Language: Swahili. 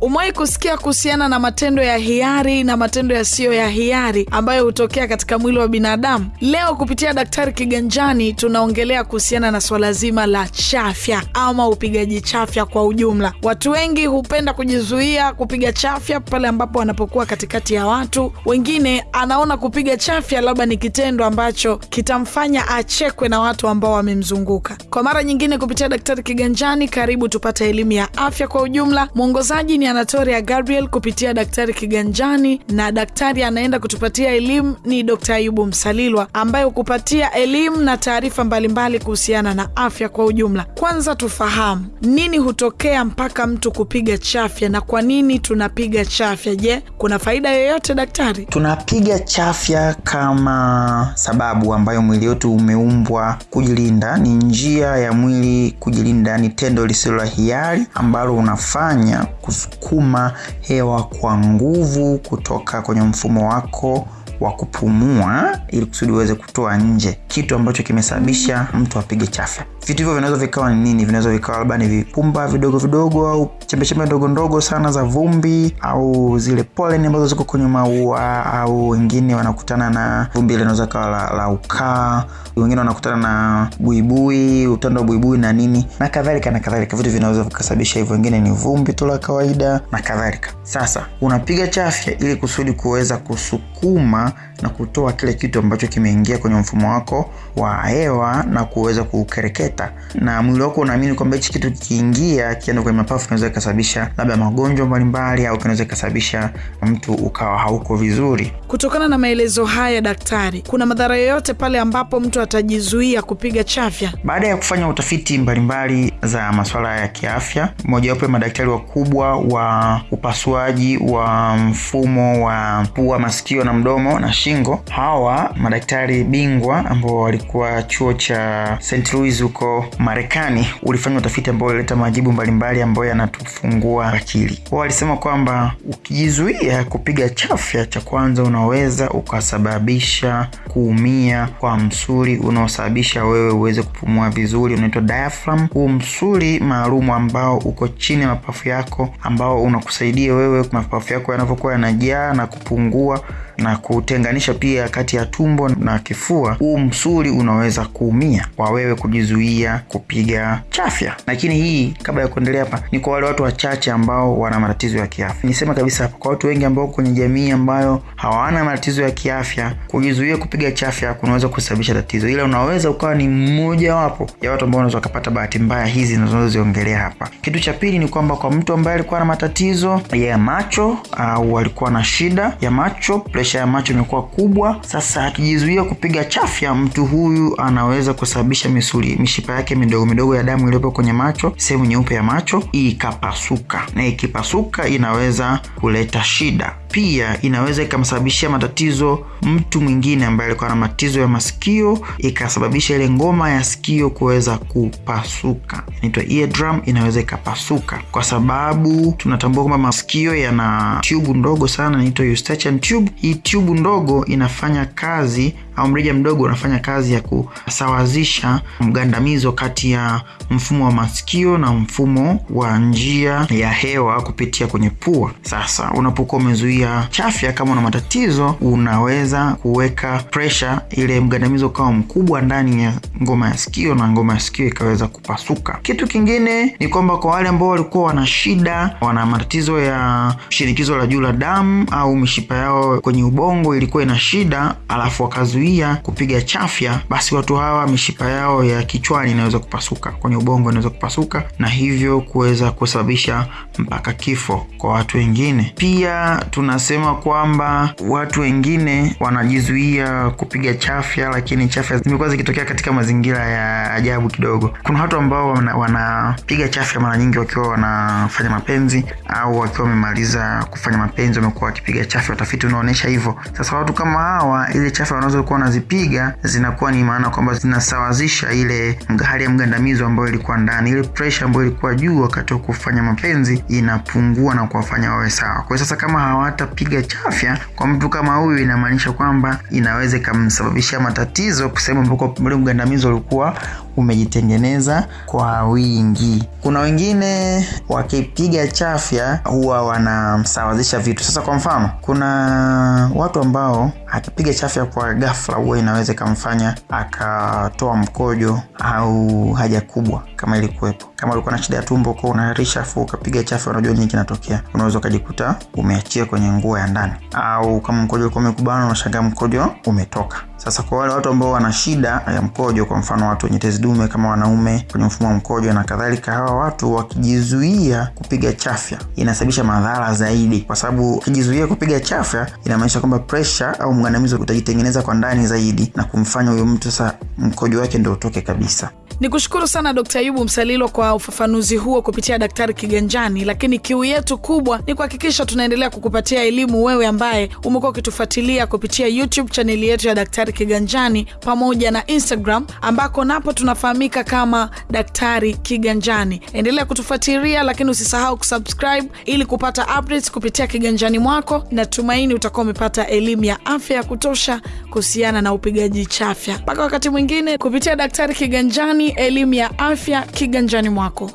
umewahi kusikia kuhusiana na matendo ya hiari na matendo yasiyo ya hiari ambayo hutokea katika mwili wa binadamu? Leo kupitia Daktari Kiganjani tunaongelea kuhusiana na swala zima la chafya ama upigaji chafya kwa ujumla. Watu wengi hupenda kujizuia kupiga chafya pale ambapo wanapokuwa katikati ya watu. Wengine anaona kupiga chafya labda ni kitendo ambacho kitamfanya achekwe na watu ambao wamemzunguka. Kwa mara nyingine kupitia Daktari Kiganjani, karibu tupate elimu ya afya kwa ujumla. Mwongozaji ni Anatoria Gabriel kupitia Daktari Kiganjani, na daktari anaenda kutupatia elimu ni Dr. Ayubu Msalilwa ambaye hukupatia elimu na taarifa mbalimbali kuhusiana na afya kwa ujumla. Kwanza tufahamu nini hutokea mpaka mtu kupiga chafya na kwa nini tunapiga chafya. Je, kuna faida yoyote daktari? Tunapiga chafya kama sababu ambayo mwili wetu umeumbwa kujilinda. Ni njia ya mwili kujilinda, ni tendo lisilo la hiari ambalo unafanya kusukuma hewa kwa nguvu kutoka kwenye mfumo wako wa kupumua ili kusudi uweze kutoa nje kitu ambacho kimesababisha mtu apige chafya. Vitu hivyo vinaweza vikawa ni nini? Vinaweza vikawa labda ni vipumba vidogo vidogo au chembechembe ndogo ndogo sana za vumbi au zile pollen ambazo ziko kwenye maua, au wengine wanakutana na vumbi ile inaweza kawa la, la ukaa, wengine wanakutana na buibui, utando wa buibui na nini na kadhalika na kadhalika. Vitu vinaweza vikasababisha hivyo, wengine ni vumbi tu la kawaida na kadhalika. Sasa unapiga chafya ili kusudi kuweza kusukuma na kutoa kile kitu ambacho kimeingia kwenye mfumo wako wa hewa na kuweza kukereketa, na mwili wako unaamini kwamba hichi kitu kikiingia kienda kwenye mapafu kinaweza kikasababisha labda magonjwa mbalimbali, au kinaweza kikasababisha mtu ukawa hauko vizuri. Kutokana na maelezo haya daktari, kuna madhara yoyote pale ambapo mtu atajizuia kupiga chafya? Baada ya kufanya utafiti mbalimbali za masuala ya kiafya, mojawapo ya madaktari wakubwa wa upasuaji wa mfumo wa pua, masikio na mdomo na shingo, hawa madaktari bingwa ambao walikuwa chuo cha St. Louis huko Marekani, ulifanya utafiti ambao ulileta majibu mbalimbali ambayo yanatufungua akili. Wao walisema kwamba ukijizuia kupiga chafya, cha kwanza unaweza ukasababisha kuumia kwa msuri unaosababisha wewe uweze kupumua vizuri, unaitwa diaphragm. Huu msuli maalum ambao uko chini ya mapafu yako, ambao unakusaidia wewe mapafu yako yanavyokuwa yanajaa na kupungua na kutenganisha pia kati ya tumbo na kifua. Huu msuli unaweza kuumia kwa wewe kujizuia kupiga chafya. Lakini hii, kabla ya kuendelea hapa, ni kwa wale watu wachache ambao wana matatizo ya kiafya. Nisema kabisa hapa, kwa watu wengi ambao kwenye jamii ambayo hawana matatizo ya kiafya, kujizuia kupiga chafya kunaweza kusababisha tatizo, ila unaweza ukawa ni mmoja wapo ya watu ambao wanaweza wakapata bahati mbaya hizi zinazoziongelea hapa. Kitu cha pili ni kwamba kwa mtu ambaye alikuwa na matatizo ya macho au alikuwa na shida ya macho ya macho imekuwa kubwa. Sasa akijizuia kupiga chafya, mtu huyu anaweza kusababisha misuli mishipa yake midogo midogo ya damu iliyopo kwenye macho, sehemu nyeupe ya macho ikapasuka, na ikipasuka inaweza kuleta shida. Pia inaweza ikamsababishia matatizo mtu mwingine ambaye alikuwa na matatizo ya masikio, ikasababisha ile ngoma ya sikio kuweza kupasuka, inaitwa eardrum, inaweza ikapasuka, kwa sababu tunatambua kwamba masikio yana tube ndogo sana, inaitwa eustachian tube. Hii tube ndogo inafanya kazi au mrija mdogo unafanya kazi ya kusawazisha mgandamizo kati ya mfumo wa masikio na mfumo wa njia ya hewa kupitia kwenye pua. Sasa unapokuwa umezuia chafya, kama una matatizo, unaweza kuweka pressure, ile mgandamizo ukawa mkubwa ndani ya ngoma ya sikio na ngoma ya sikio ikaweza kupasuka. Kitu kingine ni kwamba kwa wale ambao walikuwa wana shida, wana matatizo ya shinikizo la juu la damu au mishipa yao kwenye ubongo ilikuwa ina shida, alafu wakazuia kupiga chafya, basi watu hawa mishipa yao ya kichwani inaweza kupasuka, kwenye ubongo inaweza kupasuka, na hivyo kuweza kusababisha mpaka kifo kwa watu wengine. Pia tunasema kwamba watu wengine wanajizuia kupiga chafya, lakini chafya zimekuwa zikitokea katika mazingira ya ajabu kidogo. Kuna watu ambao wanapiga wana chafya mara nyingi wakiwa wanafanya mapenzi au wakiwa wamemaliza kufanya mapenzi, wamekuwa wakipiga chafya. Utafiti unaonyesha hivyo. Sasa watu kama hawa, ile chafya wanaweza kuwa unazipiga zinakuwa ni maana kwamba zinasawazisha ile hali ya mgandamizo ambayo ilikuwa ndani, ile pressure ambayo ilikuwa juu wakati wa kufanya mapenzi inapungua na kuwafanya wawe sawa. Kwa sasa, kama hawatapiga chafya kwa mtu kama huyu, inamaanisha kwamba inaweza ikamsababishia matatizo kusema ambako ule mgandamizo ulikuwa umejitengeneza kwa wingi. Kuna wengine wakipiga chafya huwa wanasawazisha vitu. Sasa kwa mfano, kuna watu ambao akipiga chafya kwa ghafla huwa inaweza ikamfanya akatoa mkojo au haja kubwa kama ilikuwepo. Kama ulikuwa na shida ya tumbo kwa unaharisha afu ukapiga chafu, unajua nini kinatokea, unaweza ukajikuta umeachia kwenye nguo ya ndani, au kama mkojo ulikuwa umekubana, unashangaa mkojo umetoka. Sasa kwa wale watu ambao wana shida ya mkojo, kwa mfano watu wenye tezi dume kama wanaume kwenye mfumo wa mkojo na kadhalika, hawa watu wakijizuia kupiga chafya inasababisha madhara zaidi, kwa sababu ukijizuia kupiga chafya inamaanisha kwamba pressure au mgandamizo utajitengeneza kwa ndani zaidi na kumfanya huyo mtu sasa mkojo wake ndio utoke kabisa. Ni kushukuru sana Dkt. Ayubu Msalilo kwa ufafanuzi huo kupitia Daktari Kiganjani, lakini kiu yetu kubwa ni kuhakikisha tunaendelea kukupatia elimu wewe ambaye umekuwa ukitufuatilia kupitia YouTube chaneli yetu ya Daktari Kiganjani pamoja na Instagram ambako napo tunafahamika kama Daktari Kiganjani. Endelea kutufuatilia, lakini usisahau kusubscribe ili kupata updates kupitia kiganjani mwako. Natumaini utakuwa umepata elimu ya afya ya kutosha kuhusiana na upigaji chafya. Mpaka wakati mwingine, kupitia Daktari Kiganjani, elimu ya afya kiganjani mwako.